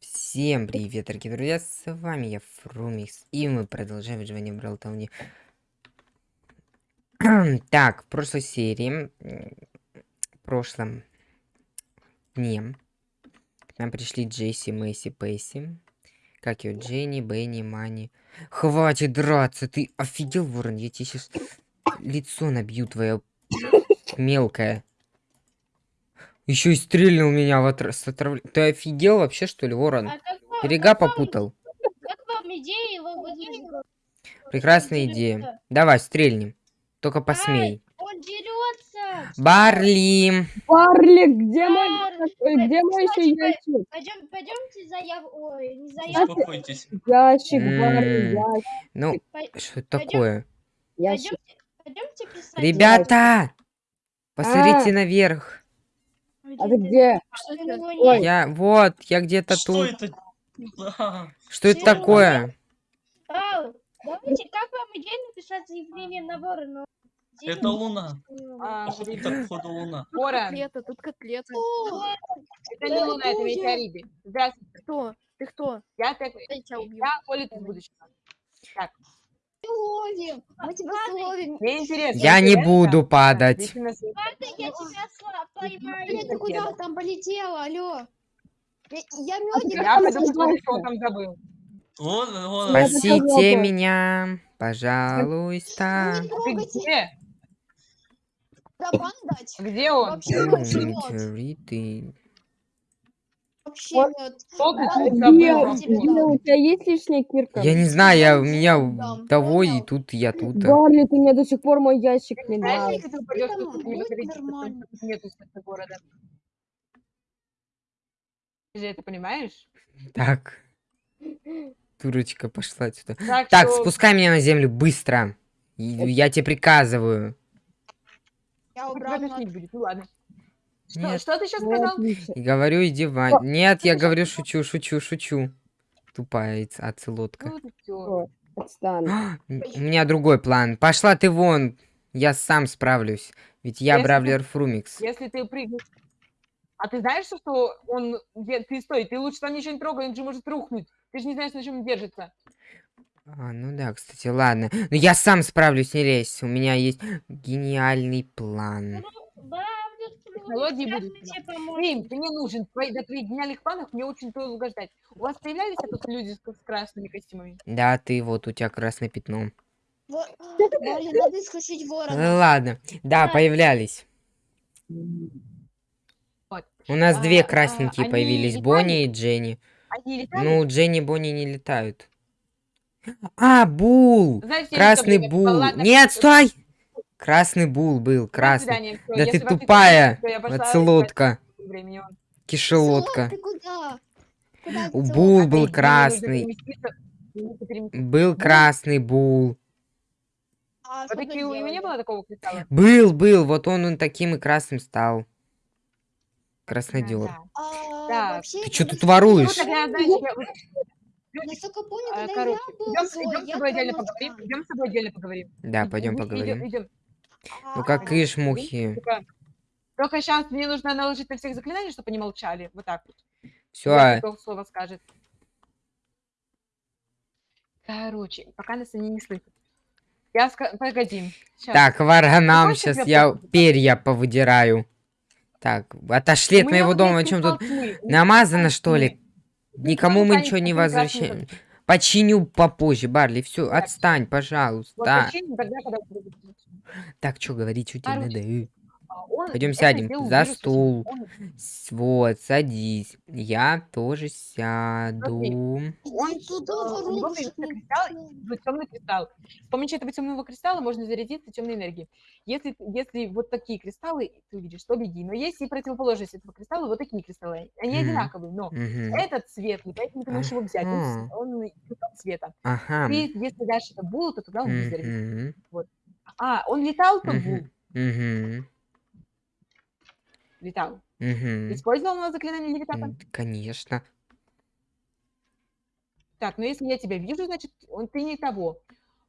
Всем привет, дорогие друзья, с вами я, Фрумикс, и мы продолжаем выживание в Бралтауне. так, в прошлой серии, в прошлом дне, к нам пришли Джесси, Мэйси, Пейси, как ее, Дженни, Бенни, Мани. Хватит драться, ты офигел, Ворон, я тебе сейчас лицо набью твое мелкое. Еще и стрельнул меня в отр... с отрав... Ты офигел вообще, что ли, Ворон? А как вам- Берега как вам- попутал. Как вам идея его? Прекрасная Он идея. Давай, стрельнем. Только посмей. Он дерется. Барли! Барли, где мой, Барли, ой, где мой еще ящик? Пойдем, пойдемте за яв... Ой, не за. Успокойтесь. Ящик, М. Барли, ящик, Ну, что это такое? ящик. Пойдемте, пойдемте писать. Ребята! Посмотрите А. наверх. А ты где? Что это? Ой. Я, вот, я где-то тут. это? А, Что это такое? А, давайте, как вам идея написать заявление на ворона? Это луна. А, Походу, это походу луна. Ворон, Котлета, тут котлета. это не Луна, это метеориты. Здравствуйте, Кто? Ты кто? я, так, Я тебя убью. я Оля из будущего. ловим, мы тебя словим. Мне интересно. Я не буду падать. Ладно, я тебя сла- поймаю. Блин, ты куда там полетела, алло? Я, медик. Я пойду Пожалуйста. посмотрю, что он там забыл. Вон. Спасибо. Спасите меня, пожалуйста. не Ты трогайте. где? Барабан дать? Где он? Вообще, Вот. А, Роман? Где, у тебя есть лишняя кирка? Я не знаю, я у меня того и тут я тут. Барли, ты мне до сих пор мой ящик не дал. ты же это понимаешь? Так. Дурочка пошла сюда. Так, Так, что- спускай меня на землю быстро. Я тебе приказываю. Я убрал ну ладно. Что, Нет. что ты сейчас Ну, сказал? И говорю, иди в вань- Нет, я говорю, шучу, шучу, шучу. Тупая оцелотка. Ну. О. А, У меня другой план. Пошла ты вон. Я сам справлюсь. Ведь я Если ты- Бравлер Фрумикс. Если ты прыгнешь... А ты знаешь, что он... Ты стой, ты лучше там ничего не трогай, он же может рухнуть. Ты же не знаешь, на чем он держится. А, ну да, кстати, ладно. Но я сам справлюсь, не лезь. У меня есть гениальный план. Бравлер, Тебе поможем. Рим, ты мне нужен. Твои, до твоих гениальных планов мне очень долго ждать. У вас появлялись тут люди с, с красными костюмами? Да, ты вот, у тебя красное пятно. Во- надо исключить Ну ворона. ладно. Да, появлялись. Вот. У нас две А, а, красненькие они появились. летали? Бонни и Дженни. Они летали? Ну, Дженни и Бонни не летают. А, Бул! Знаете, Красный Бул. Нет, стой! Красный Бул был, до красный. Да если ты тупая, оцелотка, кишелотка. У Бул Опять был красный. Был красный Бул. А Вот что такие у него не было такого кристалла? Был, был. Вот он, он таким и красным стал. Краснодер. Да. А, вообще, Ты когда тут воруешь? Насколько помню, а, когда короче, я был идем, злой, идем с тобой отдельно поговорим. там. Идем с тобой отдельно поговорим. Да, пойдем поговорим. идем, идем. Ну А, как ишь, мухи. Только, только сейчас мне нужно наложить на всех заклинаний, чтобы они молчали. Вот так вот. Все, кто слово скажет. Короче, пока нас они не слышат. Я ска... Погоди. щас. так, я сейчас я перья повыдираю. Так, отошли от моего дома, о чем тут? Намазано, что ли? Никому мы ничего не возвращаем. Починю попозже, Барли, все, отстань, Вот пожалуйста. починим тогда, когда. Так, что говорить, тебе Короче, надо? А, он Пойдем сядем за вирус, стул. Он, Вот, садись. Я тоже сяду. он туда, вот темный кристалл. С помощью этого темного кристалла можно зарядиться темной энергией. Если, если вот такие кристаллы ты увидишь, то беги. Но есть и противоположность этого кристалла, вот такие кристаллы. Они Мгм. одинаковые, но Мгм. этот светлый, поэтому ты можешь его взять. Он, Ага. он цвета. Ага. Ты, если дашь это булу, то тогда он будет зарядиться. Мгм. А, он летал, то Мгм. бул. Мгм. Летал. Мгм. Использовал на заклинание левитата? М, Конечно. Так, но если я тебя вижу, значит, он ты не того.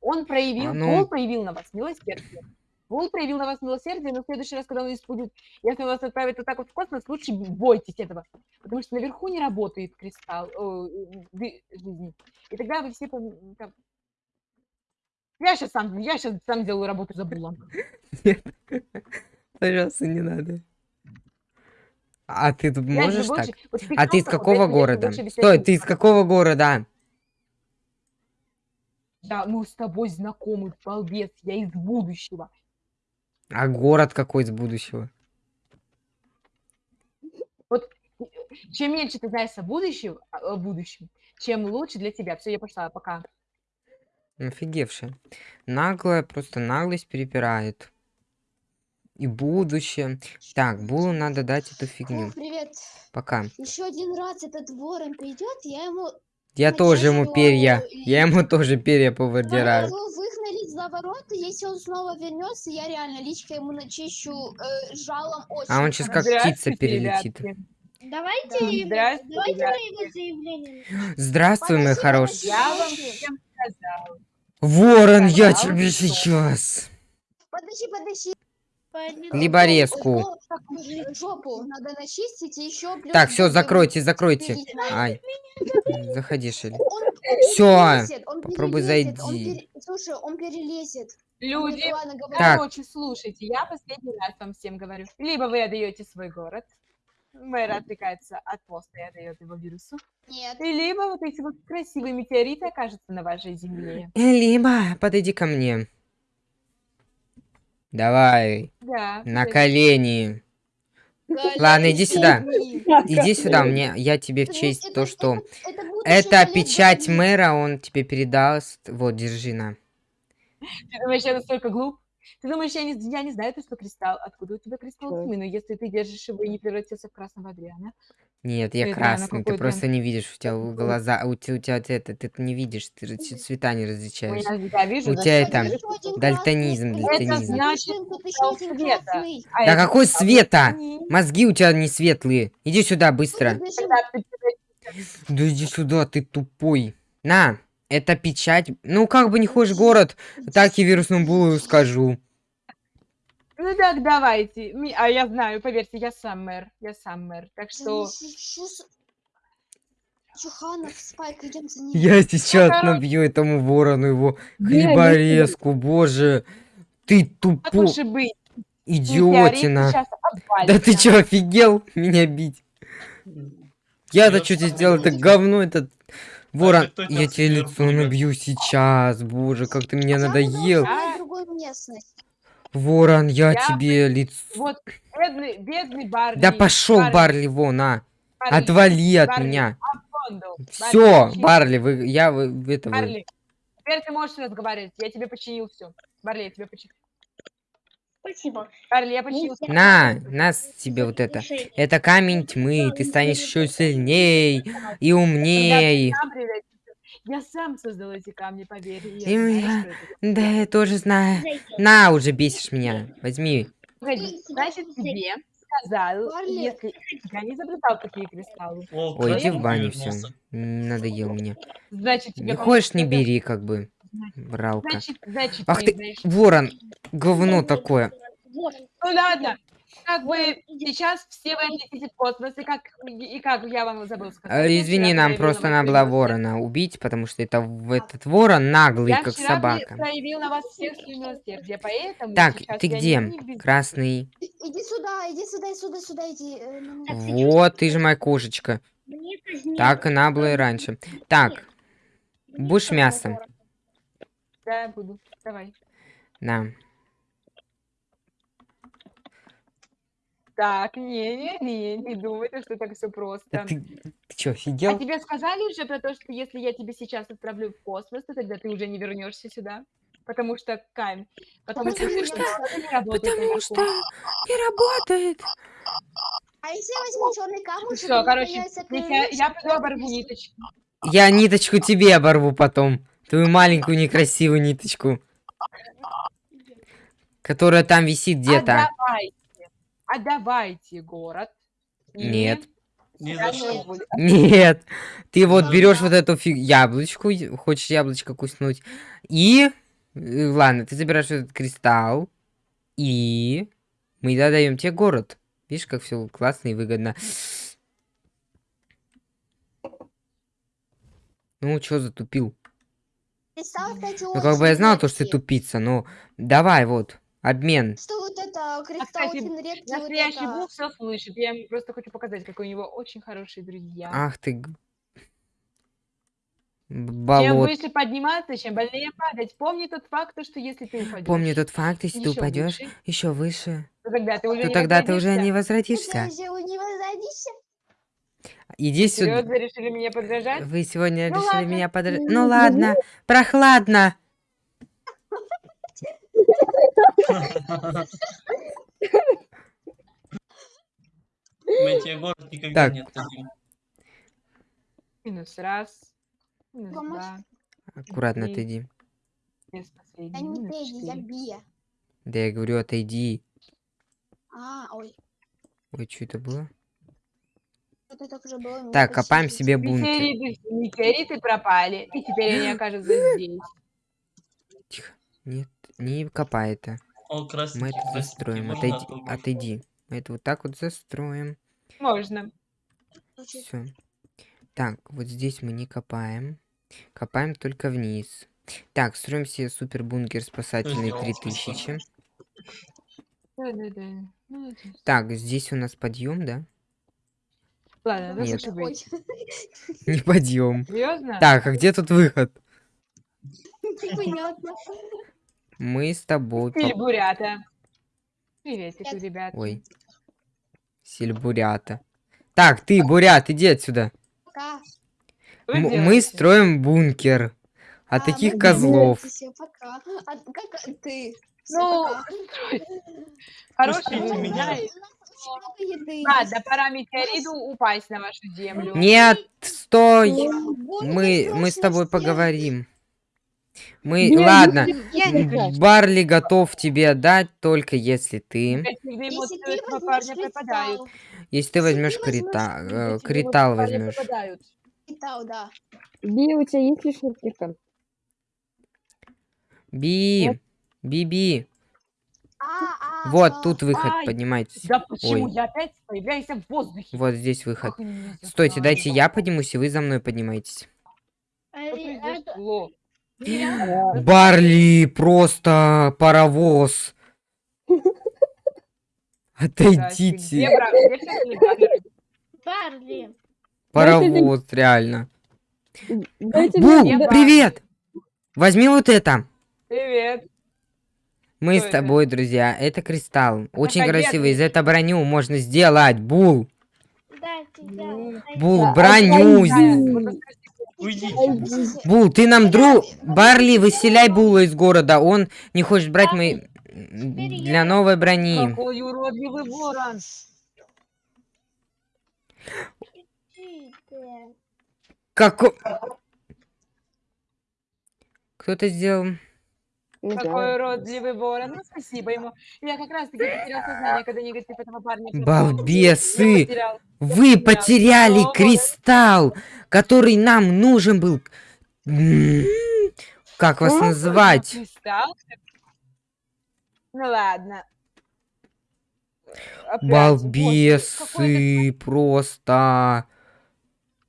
Он проявил, А ну. Пол проявил на вас милосердие. Вул проявил на вас милосердие, но в следующий раз, когда он испудит, если он вас отправит вот так вот в космос, лучше бойтесь этого. Потому что наверху не работает кристалл о, э, ды- жизни. И тогда вы все... пом- там- Я сейчас сам, я сейчас сам делаю работу за Булом. Пожалуйста, не надо. А ты можешь так? вот А ты из вот какого города? Стой, ты из какого города? Да, мы с тобой знакомы, балбес, я из будущего. А город какой из будущего? Чем меньше ты знаешь о будущем, о будущем, чем лучше для тебя. Все, я пошла, пока. Офигевшая. Наглая, просто наглость перепирает. И будущее. Так, Булу надо дать эту фигню. О, привет. Пока. Еще один раз этот ворон придет, я ему... Я тоже ему перья. и- Я ему тоже перья повыдираю. его выгнали за ворота, если он снова вернется, я реально личко ему начищу э, жалом очень. А он сейчас как птица перелетит. ребятки. Давайте, Да. его- Здравствуйте, давайте мы его заявление. Здравствуй, мой хороший. Я вам всем сказала. Ворон, я Сказал, тебе сейчас. Подожди, подожди. Либо резку. Жопу- надо начистить и еще плюс... Так, все, закройте, закройте. Ай. Заходи, Шелли. Он он попробуй перелезет, он зайди. пере- Слушай, он перелезет. Люди, ладно, короче, слушайте, я последний раз вам всем говорю. Либо вы отдаете свой город, мэр отвлекается от поста и отдает его вирусу, Нет. и либо вот эти вот красивые метеориты окажутся на вашей земле. Либо подойди ко мне. Давай, Да. на вот колени. Ладно, иди сюда. Иди сюда, мне, я тебе в честь это- то, что... это- это печать мэра, он тебе передаст. Вот, держи на. Ты думаешь, я настолько глуп? Ты думаешь, я не, я не знаю, ты что кристалл? Откуда у тебя кристалл Да. тьмы? Но если ты держишь его и не превратился в красного Адриана. Нет, я Это она красный, ты какой-то- просто не видишь, у тебя глаза, у тебя, у тебя это, ты не видишь, ты же ц- цвета не различаешь. Я, я вижу, У да, тебя это, ты Еще один дальтонизм, красный. дальтонизм. Это значит, тут еще красного один цвета. красный. А Да это какой света? Мозги у тебя не светлые. Иди сюда, быстро. Когда ты Да иди сюда, ты тупой. На, это печать. Ну, как бы не хочешь город, так и вирусному булу скажу. Ну так, давайте. А я знаю, поверьте, я сам мэр. Я сам мэр. Так что... Чуханов, Спайк, идем за ним. Я сейчас набью этому ворону его хлеборезку, боже. Ты тупо идиотина. Да ты чё, офигел меня бить? Я-то что тебе сделал, это говно, этот ворон. Я тебе лицо набью сейчас, боже, как ты меня надоел. Ворон, я Я тебе лицо... Вот, бедный, бедный Барли. Да пошел, Барли, вон, а. Барли, Отвали от Барли, меня. Все, Барли, Барли, вы, я, вы, это вы. Барли, теперь ты можешь разговаривать. Я тебе починил все. Барли, я тебе починил. Спасибо. Барли, я починил. На, нас тебе вот это. Это камень тьмы, ты станешь еще сильней и умней. Я сам создал эти камни, поверь. Я И знаю, я-. Да, я тоже знаю. На, уже бесишь меня. Возьми. Погоди, значит, тебе сказал, если я не изобретал такие кристаллы, О, Ой, иди в баню, все. Надоел меня. значит, тебе Не хочешь, не бери, как бы. Бралка. Значит, значит, Ах ты знаешь. ворон, говно такое. Ну ладно, как бы сейчас все вы отлетите в космос, и как, и как я вам забыл сказать. Я Извини, нам просто на вас надо было свою ворона убить, потому что это этот ворон наглый, Я как вчера собака. проявил на вас всех милосердие, поэтому Так, ты я где? не Красный. Иди сюда, иди сюда, сюда, сюда, иди. э. Вот, ты же моя кошечка. Так и надо было и раньше. Так, будешь сказали мясо? ворон. Да, буду. Давай. на. Так, не-не-не, не думайте, что так все просто. ты, ты чё, А офигел? тебе сказали уже про то, что если я тебя сейчас отправлю в космос, то тогда ты уже не вернешься сюда? Потому что камень. Потому, Потому что, что- не работает Потому что не работает. А если я возьму черный камушек, Все, короче, появится я, я пойду оборву ниточку. Я ниточку тебе оборву потом. Твою маленькую некрасивую ниточку. Которая там висит где-то. Отдавайте. Отдавайте город. Нет. Ни за что. Нет. Ты вот Да. берешь вот эту фиг... яблочку, хочешь яблочко куснуть. И... э, Ладно, ты забираешь этот кристалл. И мы даем тебе город. Видишь, как все классно и выгодно. Ну, чё затупил? Кристалл, кстати, Ну, как бы я знал, то, что ты тупица, но давай, вот, обмен. Что вот это, кристалл кстати, очень редкий, вот Настоящий это. Бог все слышит. Я ему просто хочу показать, какой у него очень хорошие друзья. Ах ты... г- б- Чем Болот. выше подниматься, чем больнее падать. Помни тот факт, то, что если ты упадешь, Помню тот факт, если ты упадешь выше, еще выше, то тогда ты уже то не тогда ты уже не Ты возвратишься. же не возродишься? Иди сюда. Серьезно решили мне подражать? Вы сегодня Ну решили ладно. меня подр... Ну, Ну ладно, прохладно. Мы тебе город никогда Так. не отдадим. Минус раз, минус Помочь? два, Аккуратно Иди. отойди. Я последний, не минус Тедди, я. Бия. Да я говорю, отойди. А, ой, Ой, что это было? это уже было. Так, копаем себе бункер. Метеориты, метеориты пропали, и теперь они окажутся здесь. Тихо. Нет, не копай это. О, красненький, Мы это застроим. Отойди, отойди. Мы это вот так вот застроим. Можно. Все. Так, вот здесь мы не копаем. Копаем только вниз. Так, строим себе супер бункер спасательный сделал, 3000. Да-да-да. Молодец. Так, здесь у нас подъем, да? Ладно, ну Нет. Не подъем. Серьезно? Так, а где тут выход? непонятно. Мы с тобой. Или поп- бурята. Приветик, ребят. Ой. Сельбурята. Так, ты, бурят, иди отсюда. Пока. Мы строим бункер. От А, таких ну, козлов. Все, пока. А как ты? Ну, пока. хороший меня. еды. Ладно, пора метеориту упасть на вашу землю. Нет, стой. Бункер Мы, мы с тобой поговорим. Мы, Нет, ладно, Я не не. Барли готов тебе отдать, только если ты, Если ты возьмешь если ты возьмешь крита, э, критал парня возьмешь. Кристалл, да. Би, у тебя есть лишняя кирка? Би, Биби, А, а, вот а. тут выход, Ай, поднимайтесь. Да почему Ой. я опять появляюсь в воздухе? Вот здесь выход. Меня Стойте, дайте я поднимусь, и вы за мной поднимаетесь. А, Что а, произошло? Барли, просто паровоз. Отойдите. Барли. Паровоз, реально. Бу, привет! Возьми вот это. Привет. Мы Что с это? тобой, друзья. Это кристалл. Очень красивый. Из этой броню можно сделать. Бул. Бул, броню. Уйдите. Бул, ты нам друг... Барли, выселяй Була из города. Он не хочет брать мои... Для новой брони. Какой уродливый ворон. Идите. Како... Кто это сделал? Не Какой знаю. уродливый ворон. Ну, спасибо ему. Я как раз таки потерял сознание, когда негатив этого парня. Балбесы! Потерял. Вы потерял. потеряли О, кристалл, который нам нужен был. Как вас О, называть? Кристалл? Ну ладно. Опять, Балбесы просто.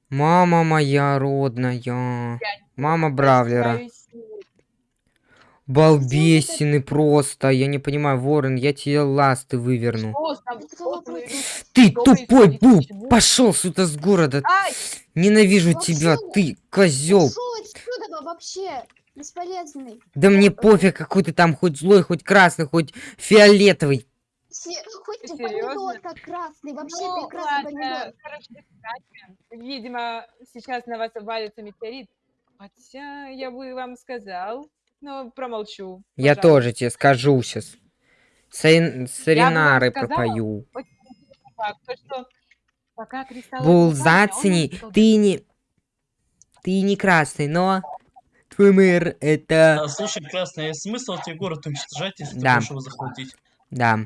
Мама моя родная. Мама Бравлера. Балбесины просто. Я не понимаю, Ворон, я тебе ласты выверну. Ты тупой! Почему? Пошел сюда с города! Ненавижу тебя, ты козел! Бесполезный. Да мне пофиг, какой ты там, хоть злой, хоть красный, хоть фиолетовый. Се- Хоть Ты и помидор серьезно? как красный. Вообще Ну, прекрасный помидор. Видимо, сейчас на вас валится метеорит. Хотя я бы вам сказал, но промолчу. Я пожалуйста. тоже тебе скажу сейчас. Саринары сказала. пропою. Так, то, что пока кристалл Бул, не упал, а он зацени, успел ты не... Ты не красный, но... Твой мэр, это... А, слушай, красный, смысл тебе город уничтожать, если Да. ты хочешь его захватить? Да.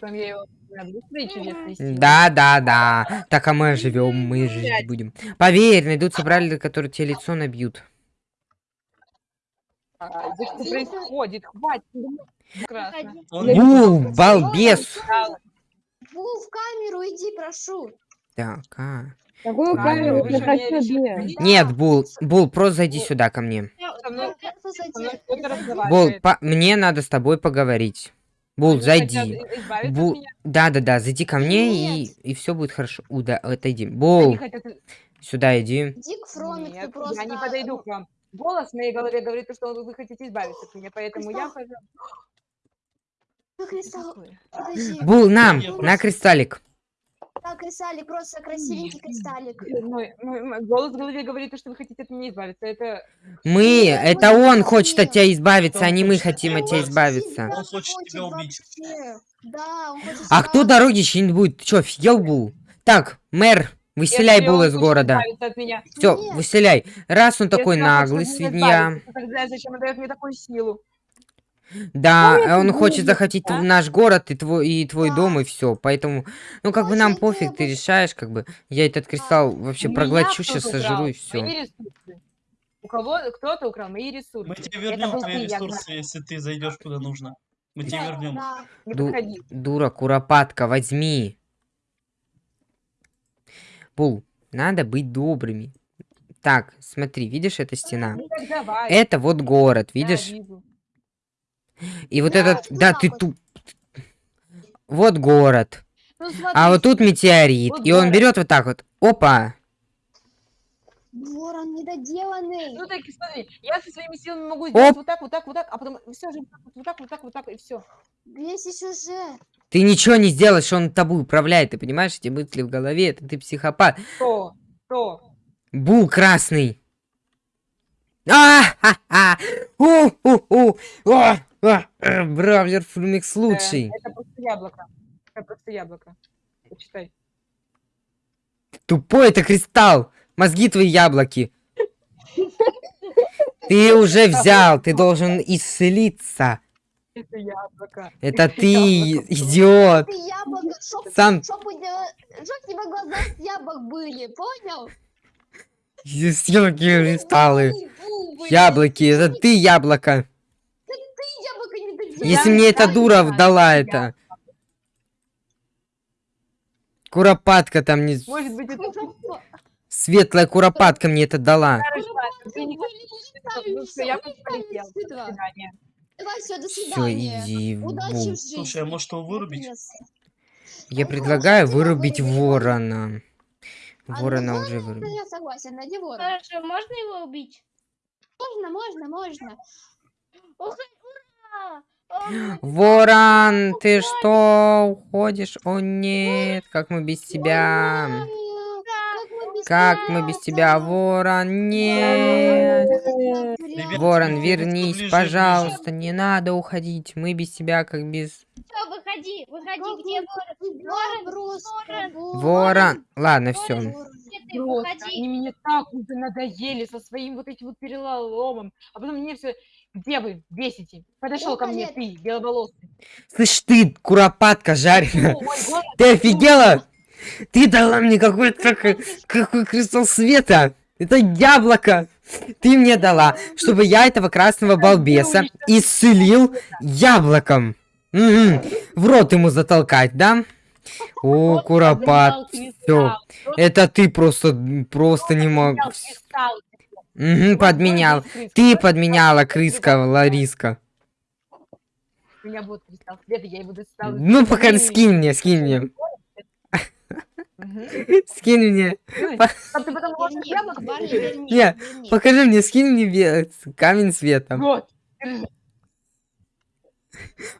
Силой. Да, да, да. Так, а мы живем, мы жить будем. Поверь, найдутся бравлеры, которые тебе лицо набьют. А, Да что происходит? Хватит. ну, Прекрасно. Не Бул, понял. балбес. Бу, в камеру иди, прошу. Так, а. Какую Камеру же хочу. Нет, Бул, Бул, просто зайди сюда ко мне. Бул, мне надо с тобой поговорить. Бул, зайди. Бул, да-да-да, зайди ко мне и, Нет. и все будет хорошо. Уда, отойди. Бул, сюда иди. Дик Фромик, ты Нет, просто... я не подойду к вам. Голос в моей голове говорит, то, что вы хотите избавиться от меня, поэтому я Кристалл. хожу. Ну, Кристалл, подожди. Бул, на, Я на просто- кристаллик. Так, кристаллик, просто красивенький кристаллик. Мой, мой- мой голос в голове говорит, то, что вы хотите от меня избавиться. Это Мы, это мы он хочет от тебя избавиться, а не мы хотим от тебя избавиться. Он хочет тебя убить. Да, он хочет А кто дороги чинить будет? Ты чё, офигел, Бул? Так, мэр, выселяй если Бул он из города. Все, Нет. выселяй. Раз он такой если он хочет наглый, свинья. тогда зачем он дает мне такую силу? Да, это он хочет будет, захватить да? в наш город и твой, и твой Да. дом, и все. Поэтому, ну, как бы нам Очень пофиг, ты решаешь, как бы. Я этот кристалл вообще меня проглочу, сейчас сожру и все. Ресурсы. У кого кто-то украл мои ресурсы. Мы тебе Это вернем был твои ты, я ресурсы, если ты зайдешь куда нужно. Мы тебе вернем. да. Ду-. Дура, куропатка, возьми. Бул, надо быть добрыми. Так, смотри, видишь, эта стена? Ну давай. Это вот город, видишь? вижу. И вот Да, этот, вот да, ты туп. Вот город. Ну, смотри, А вот тут метеорит. Вот И он город. берет вот так вот. Опа. Ворон недоделанный. Ну так смотри, я со своими силами могу сделать Оп. вот так, вот так, вот так, а потом все же вот так, вот так, вот так, и все. Весь сюжет. Ты ничего не сделаешь, он тобой управляет, ты понимаешь, эти мысли в голове, это ты психопат. Что? Что? Бул красный. а ха у у у а а э, Бравлер Флюмикс Э, лучший. Это просто яблоко. Это просто яблоко. Почитай. Тупой это кристалл. Мозги твои яблоки. Ты уже взял, ты должен исцелиться. Это яблоко. Это Это ты, яблоко. идиот. Ты яблоко, чтоб, Сам чтоб, у тебя- чтоб у тебя глаза с яблок были, понял? съел кристаллы. Яблоки, это ты яблоко. Ты яблоко не доделал. Если мне эта дура да, дала да. это. Куропатка там не... Может быть, это Светлая куропатка мне это дала. хорошо, До свидания. Давай, все, до Все, свидания. иди в Удачи в жизни. Слушай, а может его вырубить? Я предлагаю вырубить ворона. А, ну Ворона уже это вырубил. Я согласен, найди ворона. Хорошо, можно его убить? Можно, можно, можно. Ух, ура! Ворон, ты что, уходишь? О нет, как мы без тебя? Как мы без тебя? Ворон? Нет. Ребята, Ворон, вернись, пожалуйста, не надо уходить. Мы без тебя как без... Выходи, выходи, где ворон? тебя просто, Ворон. Ворон. Ворон. Ладно, все. Просто они мне так уже надоели со своим вот этим вот переломом. А потом мне все, где вы, бесите? Подошел ко мне ты, беловолосый. Слышь ты, куропатка жареная. Ты офигела? Ты дала мне какой-то какой кристалл света. Это яблоко. Ты мне дала, чтобы я этого красного балбеса исцелил яблоком. Мгм. В рот ему затолкать, да? О, куропат. просто Это ты просто, просто не мог. Вот подменял. Ты подменяла, крыска, Лариска. У меня будет кристалл света, я его достану. Ну, пока скинь мне, скинь мне. Скинь мне. Ты потом яблоко, верни, Не. Покажи мне, скинь мне камень света. Вот.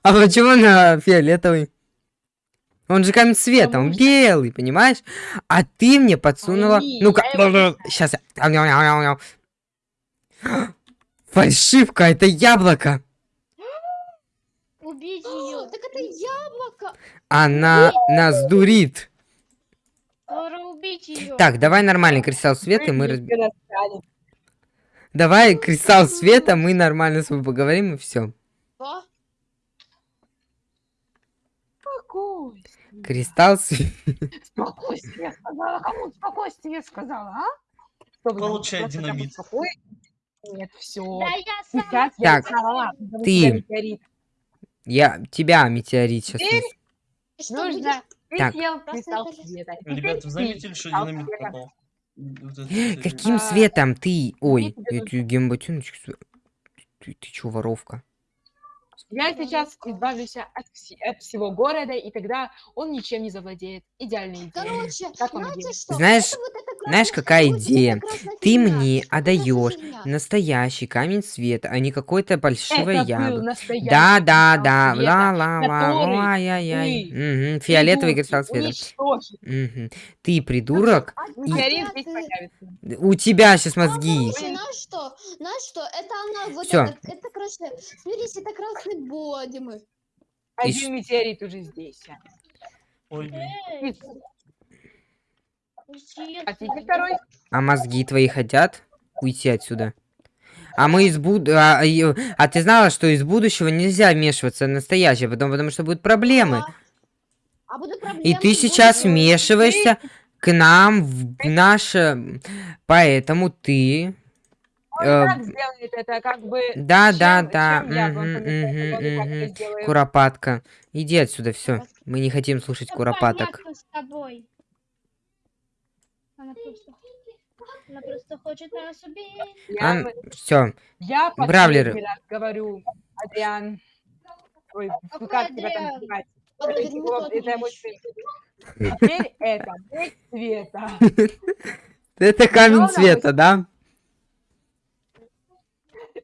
А почему на фиолетовый? Он же камень света, он белый, понимаешь? А ты мне подсунула... Ну-ка, сейчас я... Фальшивка, это яблоко. Убить О, ее. Так это яблоко. Она нас дурит. Скоро убить ее. Так, давай нормальный кристалл света, и мы... Давай кристалл света, мы нормально с тобой поговорим, и все. Спокойствие. Кристалл света. Спокойствие сказала. Кому спокойствие сказала, а? Получай динамит. Нет, все. Да я сама. Сейчас я Так, потому ты. я метеорит. Я тебя метеорит сейчас. Теперь Что Нужно... Ты Так. съел Красный кристалл колесо. света. Ребят, Теперь вы заметили, что динамит это всё Каким светом ты? Ой, я нужно- тебе Ты, ты чё, воровка? Я сейчас избавлюсь от, вси- от всего города, и тогда он ничем не завладеет. Идеальная идея. Короче, Как знаете что? Знаешь, Это вот знаешь, какая идея? Ты мне отдаешь настоящий камень света, а не какой-то был яблоко. Да, да, да, ла ла ла, ай-яй-яй. ты, Мгм, Фиолетовый кристалл света. Ты придурок, Метеорит здесь ты- появится. у тебя сейчас мозги. Короче, знаешь что? Знаешь что? Это она, вот Всё. это, красный, смотрите, это красный бодимы. Один метеорит уже здесь. Ой, блин. Эй, И исчез. Хотите второй? А мозги твои хотят уйти отсюда? А мы из буд... А, и- а ты знала, что из будущего нельзя вмешиваться в настоящее, потом, потому что будут проблемы. А, а будут проблемы. И ты сейчас будущее. вмешиваешься к нам в наше... Поэтому ты... Он Э, так сделает это, как бы... Да, да, чем- да. чем я это. Куропатка. Иди отсюда, все. Мы не хотим слушать Всё куропаток. понятно с тобой. Она просто... Она просто хочет нас убить. Я, Все. я Бравлеры. говорю, Адриан. Ой, ну как тебя там? А вот Это мой сын. Теперь это мой Света. Это камень цвета, да?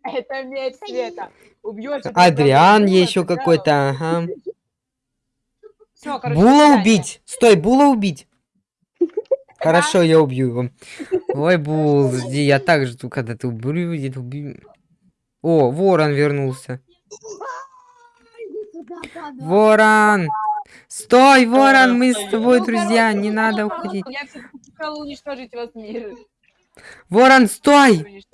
Это медь Света. Убьешь Адриан еще какой-то, ага. Була убить! Стой, Була убить! Хорошо, я убью его. Ой, Бул, жди, я так жду, когда ты убьешь, убью. О, ворон вернулся. Ворон! Стой, ворон, мы с тобой Ну, друзья, не надо уходить. Я хотела уничтожить вас мир. Ворон, стой!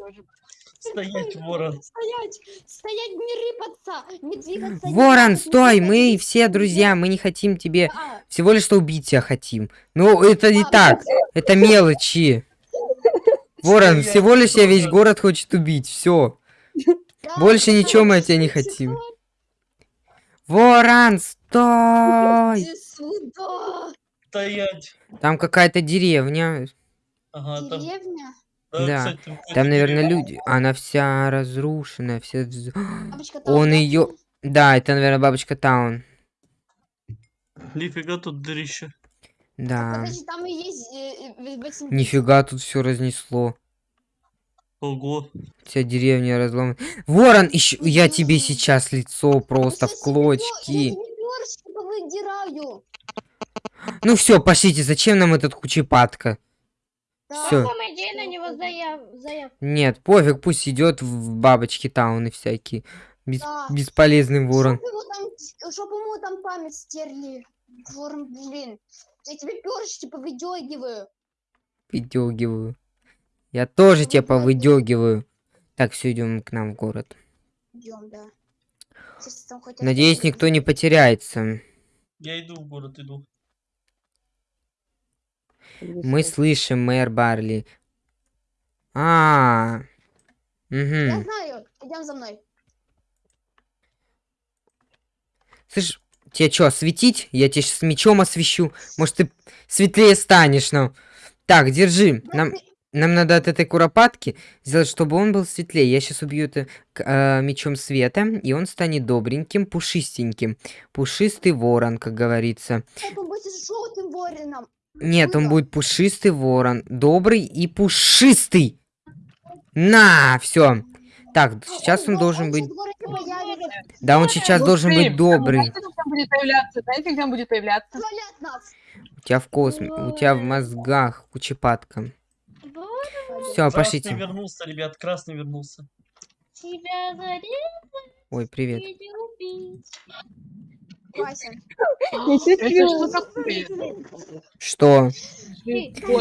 Стоять, ворон. Стоять, стоять, не рыпаться, не двигаться. Ворон, стой, не мы все друзья, мы не хотим тебе Да, всего лишь что убить тебя хотим. Ну, это не А, так, это мелочи. Ворон, Стоять, всего лишь я весь город хочет убить, все. да, Больше ничего мы от тебя не хотим. Ворон, стой! Стоять. Там какая-то деревня. Ага, там... Деревня. Да, кстати, Там, наверное, люди. Она вся разрушенная, вся... вз- Бабочка там, Он ее... Да, это, наверное, бабочка Таун. Нифига тут дырище. Да. Подожди, там и есть э, э, Нифига тут все разнесло. Ого. Вся деревня разломана. Ворон, еще я тебе сейчас лицо просто в клочки. Ну все, пошлите, зачем нам этот кучепатка? Да. Идея на него заяв... заяв... Нет, пофиг, пусть идет в бабочки тауны всякие. Бес- Да. бесполезный ворон. Чтоб его там, чтоб ему там память стерли. Ворон, блин. Я тебе перышки повыдергиваю. Выдергиваю. Я тоже тебя повыдергиваю. Так, все, идем к нам в город. Идем, да. Надеюсь, никто не потеряется. Я иду в город, иду. Мы слышим, мэр Барли. А, Я угу. знаю. Идем за мной. Слышь, тебе что, осветить? Я тебе с мечом освещу. Может, ты светлее станешь, ну. Так, держи. Нам, нам надо от этой куропатки сделать, чтобы он был светлее. Я сейчас убью это э, мечом света, и он станет добреньким, пушистеньким. Пушистый ворон, как говорится. Он будет желтым вороном. Нет, он будет пушистый ворон. Добрый и пушистый. На, все. Так, сейчас он должен быть... Да, он сейчас должен быть добрый. Знаете, где он будет появляться? У тебя в косме... У тебя в мозгах кучепатка. Все, Красный пошлите. вернулся, ребят, красный вернулся. Ой, привет. Что.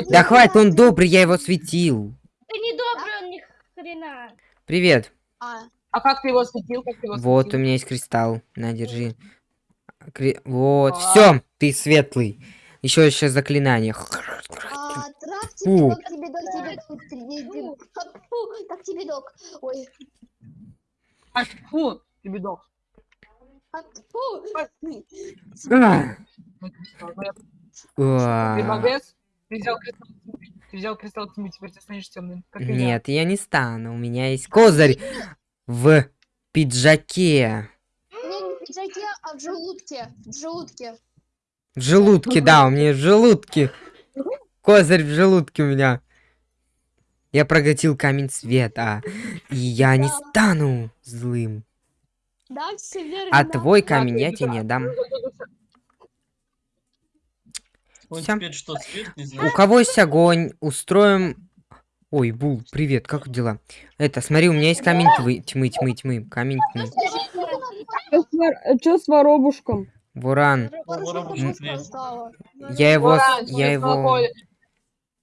Да хватит, он добрый, я его светил. ты не добрый, он ни хрена. Привет. А, А как ты его? Как ты его Вот у меня есть кристалл. На, держи. Кри- Вот, А. все, ты светлый. Еще еще заклинание. а травьте Фу. тебе, тебе, тебе, тебе, тебе, Фу, так тебе док. Ой, А, фу, ты бедок. Ты взял кристалл тьмы. Ты взял кристалл тьмы, теперь ты станешь темным. Нет, я не стану. У меня есть козырь в пиджаке. Не, не в пиджаке, а в желудке. В желудке. В желудке, да, у меня в желудке. Козырь в желудке у меня. Я проглотил камень света. И я не стану злым. Да, все верно. А да. твой камень я тебе не дам. Он Всё. теперь что, свет не У кого есть огонь, устроим... Ой, Бул, привет, как дела? Это, смотри, у меня есть камень тьмы, тьмы, тьмы, тьмы, камень тьмы. Что с воробушком? Буран, я его, я его...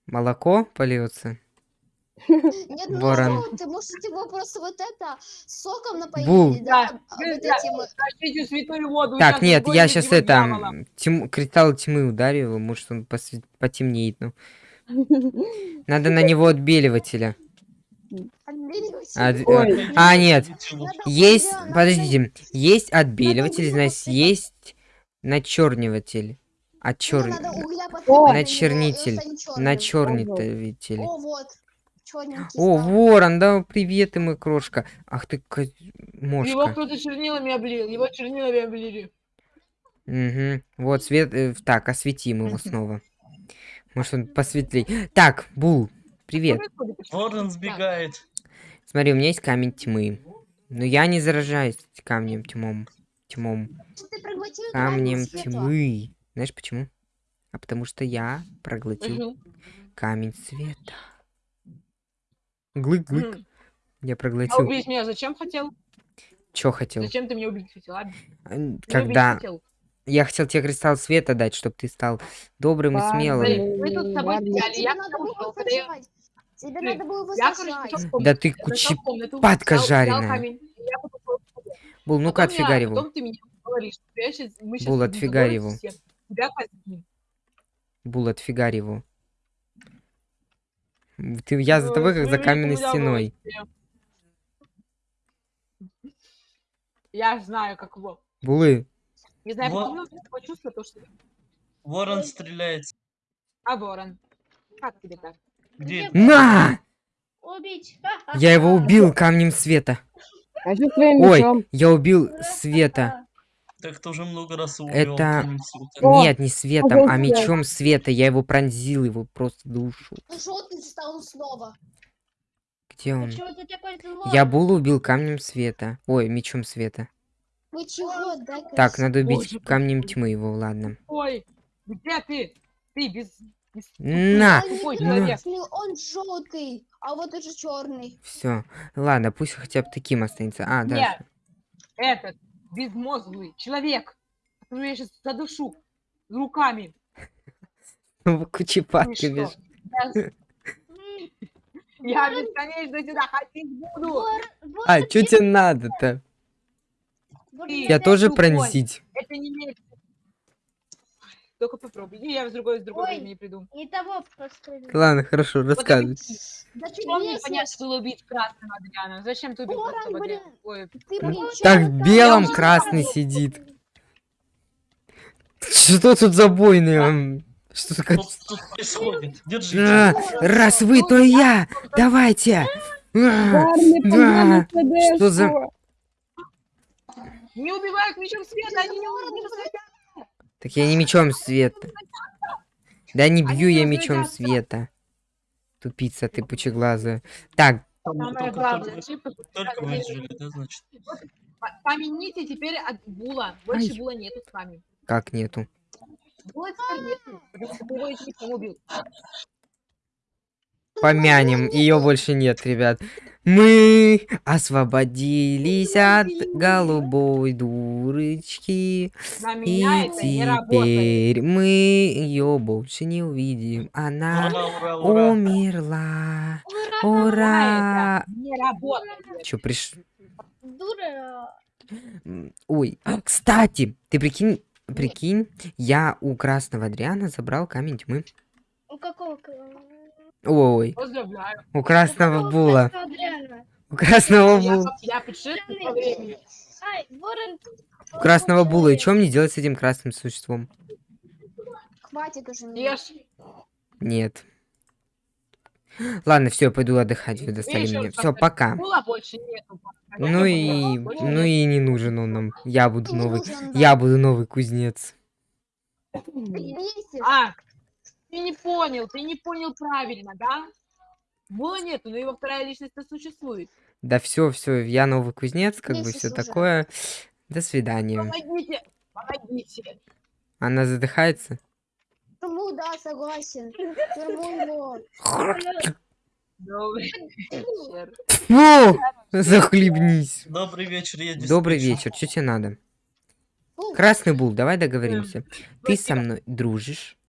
Молоко польется? Нет, ну Ворон. ты можешь его просто вот это соком напоить, Бул. да? Да, а да, вот да. этим, Тащите святую воду. Так, нет, я сейчас это... дьявола. м, Тьму, кристалл тьмы ударю его, может он посве- потемнеет, ну. Надо на него отбеливателя. От- э, Ой. А, нет, есть, подождите, есть отбеливатель, значит, есть начерниватель. Мне Отчер... надо угля О, посыпать на него, и он начернитель. Начернитель. О, вот. Черненький О, стал. ворон, да, привет, ты мой крошка. Ах ты, ко- Его мошка. кто-то чернилами облил. Его чернилами облили. Угу. Вот, свет... э, так, осветим его снова. Может, он посветлей. Так, Бул, привет. Ворон сбегает. Смотри, у меня есть камень тьмы. Но я не заражаюсь камнем тьмом. Тьмом. Камнем тьмы. Знаешь почему? А потому что я проглотил камень света. Глык-глык. Я А проглотил. убить меня зачем хотел? Чё хотел? Зачем ты меня убить хотел? а? А, убить Когда хотел. я хотел тебе кристалл света дать, чтобы ты стал добрым и Ладно. смелым. Блин, мы тут с тобой Тебе я надо было. Тебе надо было его Я, короче, сажать. пошел в комнату, Да ты кучи... комнату, падка жареная. и. Бул, ну-ка отфигарь его. Бул, отфигарь его. Бул, отфигарь его. Ты, я за Ой, тобой, как за каменной у стеной. Я знаю, как его. Булы, Не знаю, Во- почему я такое чувство, то, что... Ворон стреляется. А, ворон. Как тебе так? Где? на! Убить. Я его убил камнем света. А Ой, я убил света. Так ты уже много раз убил. Это-. О, Нет, не светом, а мечом света. Я его пронзил, его просто душу. Желтый стал снова. Где он? Я Булу убил камнем света. Ой, мечом света. Вы чего? Так, надо убить Боже, камнем тьмы его, ладно. Ой, где ты? Ты без... без- На! Тупой он желтый, а вот уже черный. Все. Ладно, пусть хотя бы таким останется. А, да. Нет. Этот безмозглый человек, которого я сейчас задушу руками. Кучепатка что? бежит. Я, бесконечно сюда ходить буду. А, что тебе надо-то? Я тоже пронзить. Это не имеет... Только попробуй. И я с другой, с другой Ой. времени приду. Не того пострелил. Ладно, хорошо, рассказывай. Да Что мне бесишь. понятно было убить красного Адриана? Зачем ты убил блин. Адриана? Ой, Ты, блин, Так вот белом красный сидит. Что тут за бойный? ам? Что такое? Происходит? Держите. А, раз вы, то и я. Давайте. А, погнали Что за- не убивают мечом света, они не убивают мечом света. Так я не мечом света. Да не бью я мечом света. Тупица ты пучеглазая. Так, Самое главное, только- выжили, да, значит? Помяните теперь от Була. Больше. Була нету с вами. как нету? Була теперь нету. Его еще убил. Помянем, ее больше нет, ребят. Мы освободились от голубой дурочки. И теперь мы ее больше не увидим. Она Ура, ура, ура. умерла. Ура! Че, приш... Дура. М, Ой, а, кстати, ты прикинь, прикинь, я у красного Адриана забрал камень тьмы. У какого? Ой, Поздравляю. у красного була. У красного була. У красного була. И что мне делать с этим красным существом? Хватит уже. Ешь. Нет. Ладно, все, я пойду отдыхать, вы достали меня. Все, пока. Ну и, ну и не нужен он нам. Я буду новый, я буду новый кузнец. А, ты не понял, ты не понял правильно, да? Була нету, но его вторая личность-то существует. Да все, все, я новый кузнец, как бы все уже. такое. До свидания. Помогите, помогите. Она задыхается. Тюрьму, да, согласен. Добрый вечер. Фу! Захлебнись. Добрый вечер, я Добрый вечер, что тебе надо? Красный Бул, давай договоримся. Ты со мной дружишь,